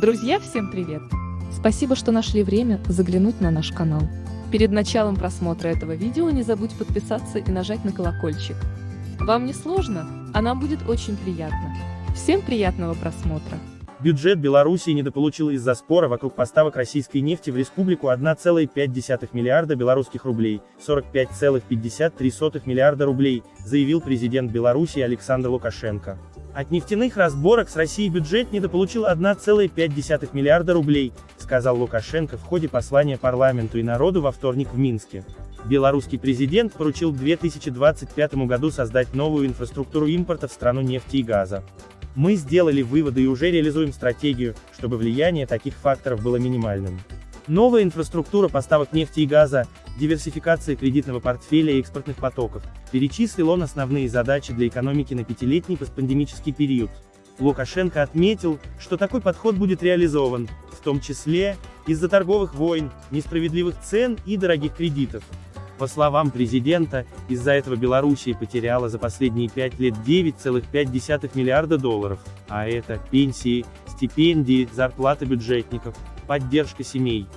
Друзья, всем привет! Спасибо, что нашли время заглянуть на наш канал. Перед началом просмотра этого видео не забудь подписаться и нажать на колокольчик. Вам не сложно, а нам будет очень приятно. Всем приятного просмотра! Бюджет Белоруссии недополучил из-за спора вокруг поставок российской нефти в республику 1,5 миллиарда белорусских рублей, 45,53 миллиарда рублей, заявил президент Беларуси Александр Лукашенко. От нефтяных разборок с Россией бюджет недополучил 1,5 миллиарда рублей, сказал Лукашенко в ходе послания парламенту и народу во вторник в Минске. Белорусский президент поручил к 2025 году создать новую инфраструктуру импорта в страну нефти и газа. Мы сделали выводы и уже реализуем стратегию, чтобы влияние таких факторов было минимальным. Новая инфраструктура поставок нефти и газа, диверсификация кредитного портфеля и экспортных потоков, перечислил он основные задачи для экономики на пятилетний постпандемический период. Лукашенко отметил, что такой подход будет реализован, в том числе, из-за торговых войн, несправедливых цен и дорогих кредитов. По словам президента, из-за этого Белоруссия потеряла за последние пять лет 9,5 миллиарда долларов, а это пенсии, стипендии, зарплаты бюджетников, поддержка семей,